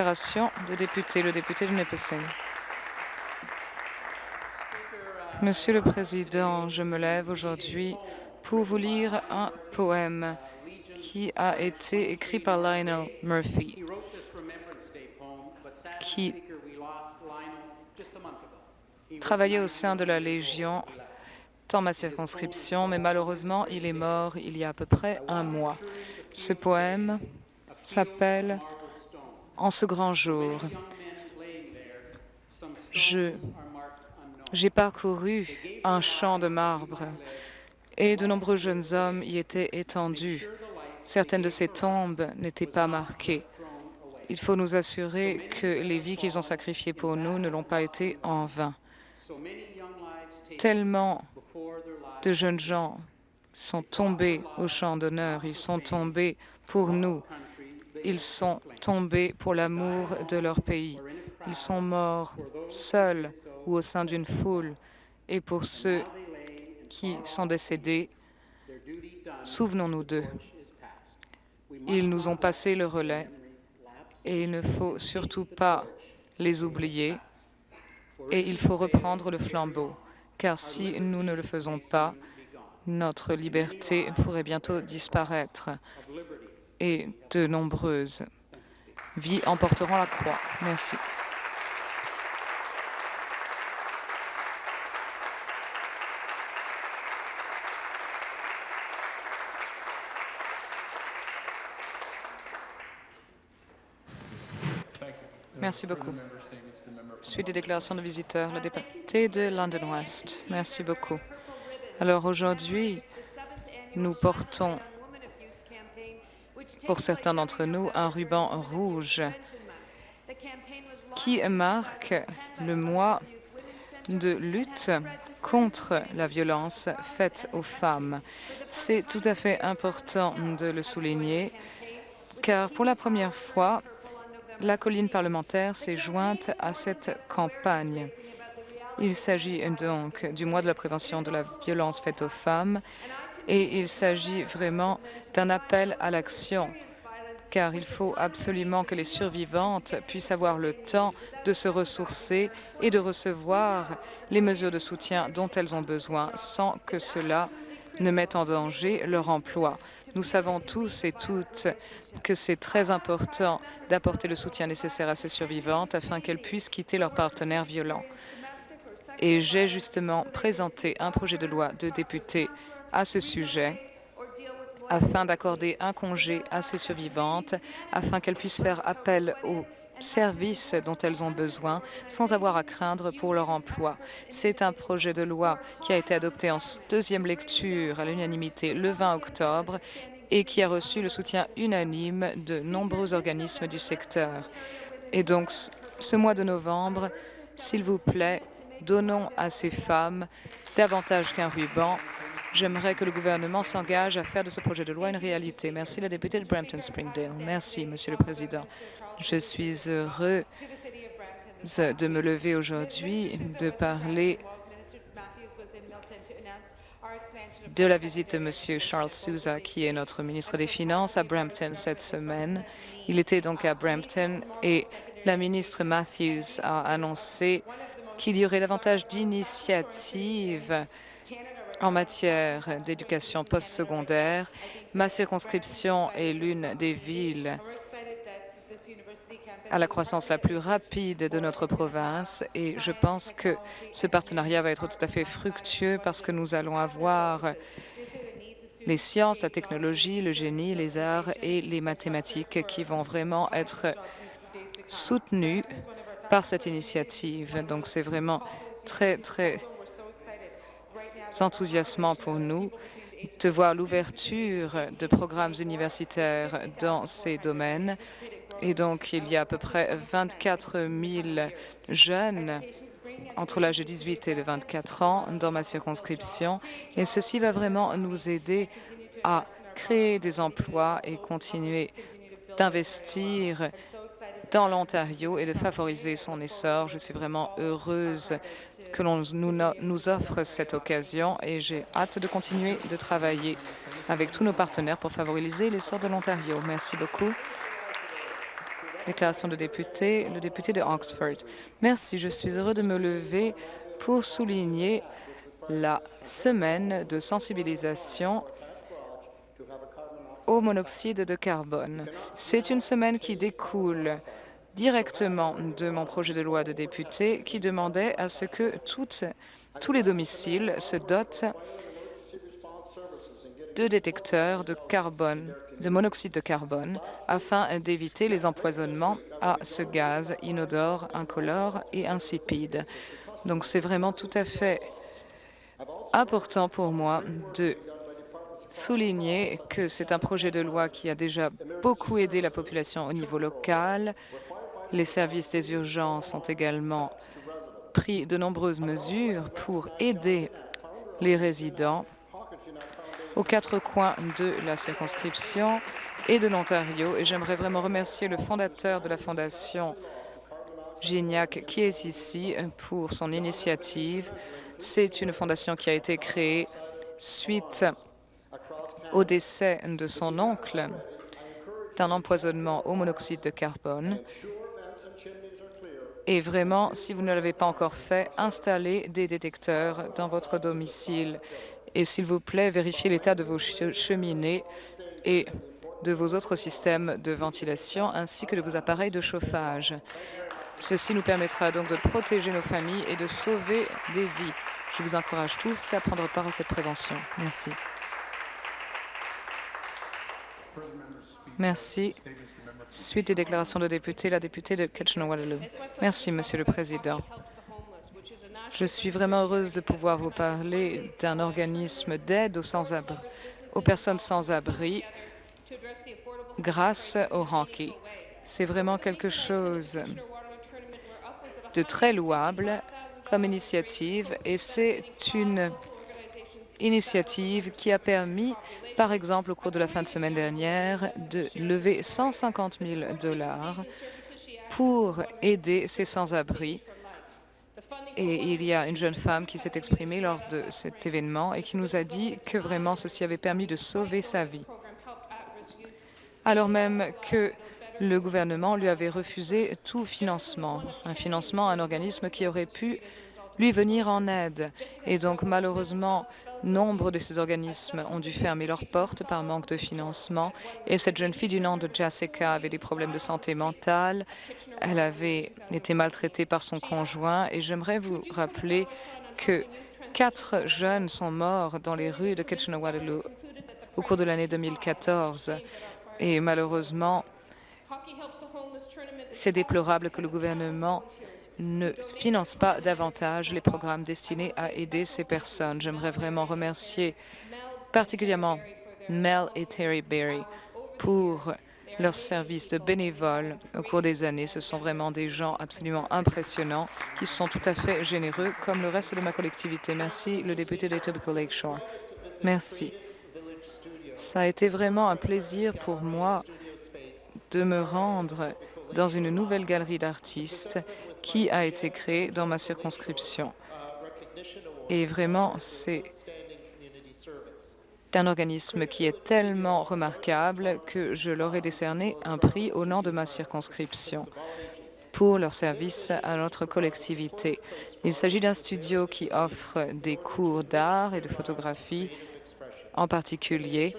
Déclaration de député, le député de Nipissing. Monsieur le Président, je me lève aujourd'hui pour vous lire un poème qui a été écrit par Lionel Murphy, qui travaillait au sein de la Légion dans ma circonscription, mais malheureusement, il est mort il y a à peu près un mois. Ce poème s'appelle en ce grand jour. J'ai parcouru un champ de marbre et de nombreux jeunes hommes y étaient étendus. Certaines de ces tombes n'étaient pas marquées. Il faut nous assurer que les vies qu'ils ont sacrifiées pour nous ne l'ont pas été en vain. Tellement de jeunes gens sont tombés au champ d'honneur, ils sont tombés pour nous, ils sont tombés pour l'amour de leur pays. Ils sont morts seuls ou au sein d'une foule. Et pour ceux qui sont décédés, souvenons-nous d'eux. Ils nous ont passé le relais et il ne faut surtout pas les oublier et il faut reprendre le flambeau, car si nous ne le faisons pas, notre liberté pourrait bientôt disparaître et de nombreuses vies emporteront la croix. Merci. Merci beaucoup. Suite des déclarations de visiteurs, le député de London West. Merci beaucoup. Alors aujourd'hui, nous portons pour certains d'entre nous, un ruban rouge qui marque le mois de lutte contre la violence faite aux femmes? C'est tout à fait important de le souligner, car pour la première fois, la colline parlementaire s'est jointe à cette campagne. Il s'agit donc du mois de la prévention de la violence faite aux femmes et il s'agit vraiment d'un appel à l'action car il faut absolument que les survivantes puissent avoir le temps de se ressourcer et de recevoir les mesures de soutien dont elles ont besoin sans que cela ne mette en danger leur emploi. Nous savons tous et toutes que c'est très important d'apporter le soutien nécessaire à ces survivantes afin qu'elles puissent quitter leurs partenaires violents. Et j'ai justement présenté un projet de loi de député à ce sujet afin d'accorder un congé à ces survivantes, afin qu'elles puissent faire appel aux services dont elles ont besoin sans avoir à craindre pour leur emploi. C'est un projet de loi qui a été adopté en deuxième lecture à l'unanimité le 20 octobre et qui a reçu le soutien unanime de nombreux organismes du secteur. Et donc, ce mois de novembre, s'il vous plaît, donnons à ces femmes davantage qu'un ruban J'aimerais que le gouvernement s'engage à faire de ce projet de loi une réalité. Merci, la députée de Brampton-Springdale. Merci, Monsieur le Président. Je suis heureux de me lever aujourd'hui, de parler de la visite de M. Charles Souza, qui est notre ministre des Finances, à Brampton cette semaine. Il était donc à Brampton et la ministre Matthews a annoncé qu'il y aurait davantage d'initiatives en matière d'éducation postsecondaire. Ma circonscription est l'une des villes à la croissance la plus rapide de notre province et je pense que ce partenariat va être tout à fait fructueux parce que nous allons avoir les sciences, la technologie, le génie, les arts et les mathématiques qui vont vraiment être soutenus par cette initiative. Donc, c'est vraiment très, très enthousiasmant pour nous de voir l'ouverture de programmes universitaires dans ces domaines. Et donc, il y a à peu près 24 000 jeunes entre l'âge de 18 et de 24 ans dans ma circonscription. Et ceci va vraiment nous aider à créer des emplois et continuer d'investir dans l'Ontario et de favoriser son essor. Je suis vraiment heureuse que l'on nous, offre cette occasion et j'ai hâte de continuer de travailler avec tous nos partenaires pour favoriser l'essor de l'Ontario. Merci beaucoup. Déclaration de député, le député de Oxford. Merci, je suis heureux de me lever pour souligner la semaine de sensibilisation au monoxyde de carbone. C'est une semaine qui découle directement de mon projet de loi de député qui demandait à ce que tous les domiciles se dotent de détecteurs de carbone, de monoxyde de carbone, afin d'éviter les empoisonnements à ce gaz inodore, incolore et insipide. Donc c'est vraiment tout à fait important pour moi de souligner que c'est un projet de loi qui a déjà beaucoup aidé la population au niveau local. Les services des urgences ont également pris de nombreuses mesures pour aider les résidents aux quatre coins de la circonscription et de l'Ontario. Et j'aimerais vraiment remercier le fondateur de la Fondation Gignac qui est ici pour son initiative. C'est une fondation qui a été créée suite au décès de son oncle d'un empoisonnement au monoxyde de carbone. Et vraiment, si vous ne l'avez pas encore fait, installez des détecteurs dans votre domicile. Et s'il vous plaît, vérifiez l'état de vos cheminées et de vos autres systèmes de ventilation ainsi que de vos appareils de chauffage. Ceci nous permettra donc de protéger nos familles et de sauver des vies. Je vous encourage tous à prendre part à cette prévention. Merci. Merci. Suite des déclarations de députés, la députée de Kitchener-Waterloo. Merci, Monsieur le Président. Je suis vraiment heureuse de pouvoir vous parler d'un organisme d'aide aux, personnes sans abri grâce au hockey. C'est vraiment quelque chose de très louable comme initiative et c'est une initiative qui a permis par exemple, au cours de la fin de semaine dernière, de lever 150 000 dollars pour aider ces sans-abri. Et il y a une jeune femme qui s'est exprimée lors de cet événement et qui nous a dit que vraiment ceci avait permis de sauver sa vie, alors même que le gouvernement lui avait refusé tout financement, un financement à un organisme qui aurait pu lui venir en aide. Et donc, malheureusement, Nombre de ces organismes ont dû fermer leurs portes par manque de financement. Et cette jeune fille du nom de Jessica avait des problèmes de santé mentale. Elle avait été maltraitée par son conjoint. Et j'aimerais vous rappeler que quatre jeunes sont morts dans les rues de Kitchener-Waterloo au cours de l'année 2014 et malheureusement, c'est déplorable que le gouvernement ne finance pas davantage les programmes destinés à aider ces personnes. J'aimerais vraiment remercier particulièrement Mel et Terry Berry pour leur service de bénévoles au cours des années. Ce sont vraiment des gens absolument impressionnants qui sont tout à fait généreux, comme le reste de ma collectivité. Merci, le député d'Etobicoke Lakeshore. Merci. Ça a été vraiment un plaisir pour moi de me rendre dans une nouvelle galerie d'artistes qui a été créée dans ma circonscription. Et vraiment, c'est un organisme qui est tellement remarquable que je leur ai décerné un prix au nom de ma circonscription pour leur service à notre collectivité. Il s'agit d'un studio qui offre des cours d'art et de photographie en particulier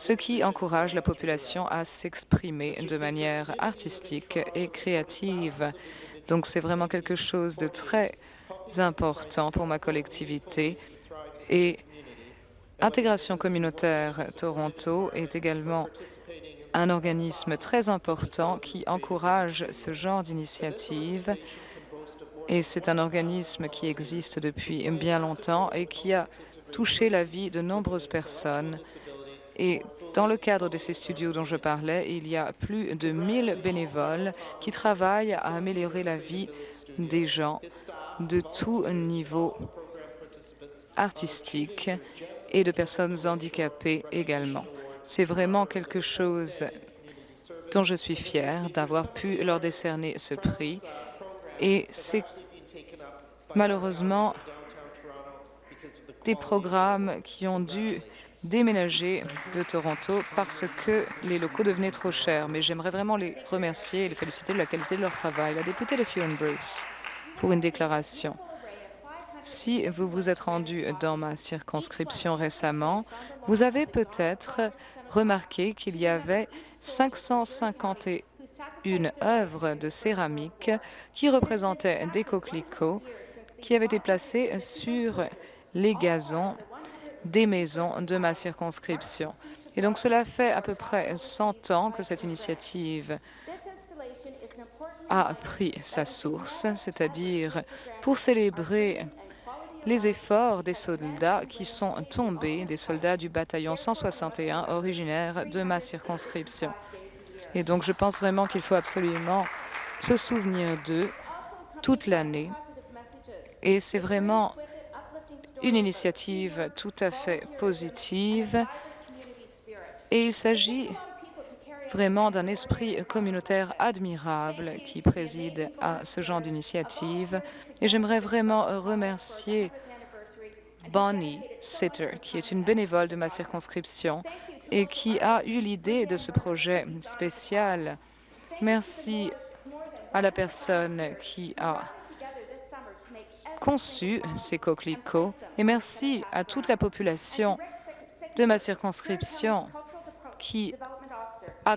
ce qui encourage la population à s'exprimer de manière artistique et créative. Donc c'est vraiment quelque chose de très important pour ma collectivité. Et Intégration communautaire Toronto est également un organisme très important qui encourage ce genre d'initiative. Et c'est un organisme qui existe depuis bien longtemps et qui a touché la vie de nombreuses personnes et dans le cadre de ces studios dont je parlais, il y a plus de 1000 bénévoles qui travaillent à améliorer la vie des gens de tout niveau artistique et de personnes handicapées également. C'est vraiment quelque chose dont je suis fière d'avoir pu leur décerner ce prix. Et c'est malheureusement des programmes qui ont dû déménager de Toronto parce que les locaux devenaient trop chers. Mais j'aimerais vraiment les remercier et les féliciter de la qualité de leur travail. La députée de Huron Bruce, pour une déclaration. Si vous vous êtes rendu dans ma circonscription récemment, vous avez peut-être remarqué qu'il y avait 551 œuvres de céramique qui représentaient des coquelicots qui avaient été placés sur les gazons des maisons de ma circonscription. Et donc, cela fait à peu près 100 ans que cette initiative a pris sa source, c'est-à-dire pour célébrer les efforts des soldats qui sont tombés, des soldats du bataillon 161 originaire de ma circonscription. Et donc, je pense vraiment qu'il faut absolument se souvenir d'eux toute l'année. Et c'est vraiment une initiative tout à fait positive. Et il s'agit vraiment d'un esprit communautaire admirable qui préside à ce genre d'initiative. Et j'aimerais vraiment remercier Bonnie Sitter, qui est une bénévole de ma circonscription et qui a eu l'idée de ce projet spécial. Merci à la personne qui a conçu ces coquelicots et merci à toute la population de ma circonscription qui a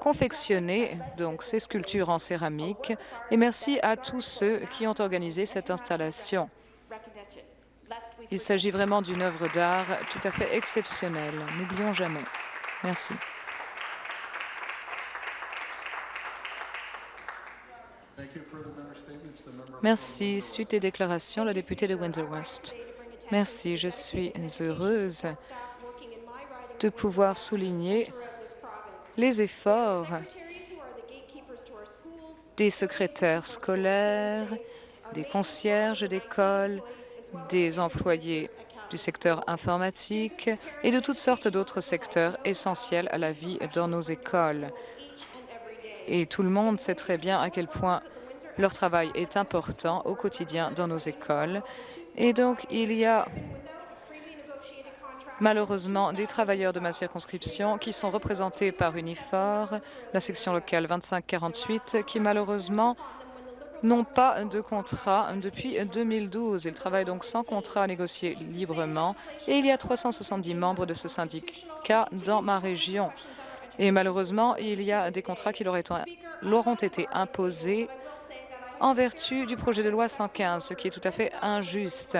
confectionné donc ces sculptures en céramique et merci à tous ceux qui ont organisé cette installation. Il s'agit vraiment d'une œuvre d'art tout à fait exceptionnelle. N'oublions jamais. Merci. Merci. Suite des déclarations, la députée de Windsor-West. Merci. Je suis heureuse de pouvoir souligner les efforts des secrétaires scolaires, des concierges d'école, des employés du secteur informatique et de toutes sortes d'autres secteurs essentiels à la vie dans nos écoles. Et tout le monde sait très bien à quel point leur travail est important au quotidien dans nos écoles. Et donc, il y a malheureusement des travailleurs de ma circonscription qui sont représentés par Unifor, la section locale 2548, qui malheureusement n'ont pas de contrat depuis 2012. Ils travaillent donc sans contrat négocié librement et il y a 370 membres de ce syndicat dans ma région. Et malheureusement, il y a des contrats qui leur, ont été imposés en vertu du projet de loi 115, ce qui est tout à fait injuste.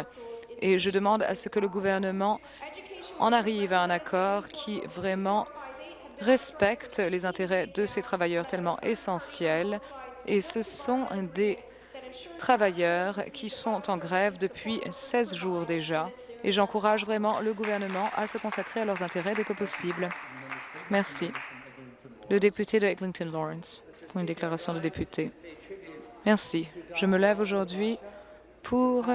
Et je demande à ce que le gouvernement en arrive à un accord qui vraiment respecte les intérêts de ces travailleurs tellement essentiels et ce sont des travailleurs qui sont en grève depuis 16 jours déjà. Et j'encourage vraiment le gouvernement à se consacrer à leurs intérêts dès que possible. Merci. Le député de Eglinton Lawrence, pour une déclaration de député. Merci. Je me lève aujourd'hui pour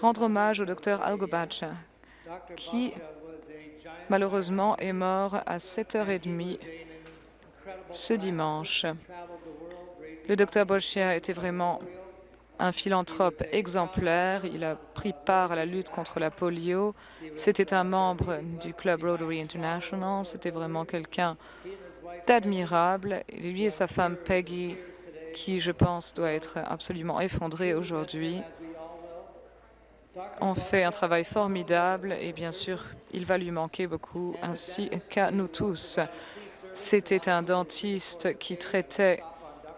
rendre hommage au docteur Algobacha, qui malheureusement est mort à 7h30 ce dimanche. Le docteur Bolchia était vraiment un philanthrope exemplaire. Il a pris part à la lutte contre la polio. C'était un membre du Club Rotary International. C'était vraiment quelqu'un d'admirable. Lui et sa femme Peggy, qui, je pense, doit être absolument effondrée aujourd'hui, ont fait un travail formidable et bien sûr, il va lui manquer beaucoup, ainsi qu'à nous tous. C'était un dentiste qui traitait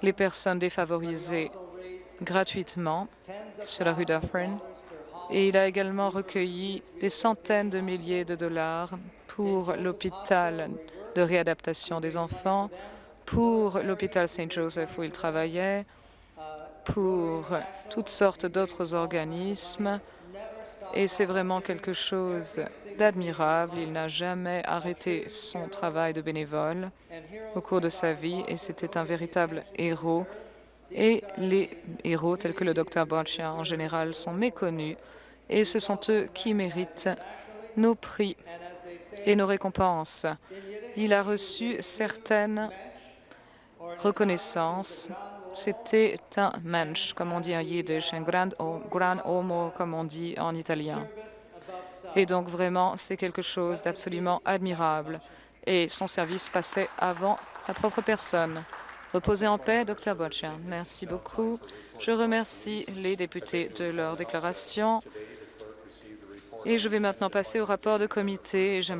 les personnes défavorisées gratuitement sur la rue Dufferin. Et il a également recueilli des centaines de milliers de dollars pour l'hôpital de réadaptation des enfants, pour l'hôpital Saint Joseph où il travaillait, pour toutes sortes d'autres organismes. Et c'est vraiment quelque chose d'admirable. Il n'a jamais arrêté son travail de bénévole au cours de sa vie et c'était un véritable héros. Et les héros tels que le docteur Borchia en général sont méconnus et ce sont eux qui méritent nos prix et nos récompenses. Il a reçu certaines reconnaissances. C'était un mensch, comme on dit en yiddish, un grand, grand homo, comme on dit en italien. Et donc, vraiment, c'est quelque chose d'absolument admirable. Et son service passait avant sa propre personne. Reposez en paix, Dr. Boccia. Merci beaucoup. Je remercie les députés de leur déclaration. Et je vais maintenant passer au rapport de comité. J'aimerais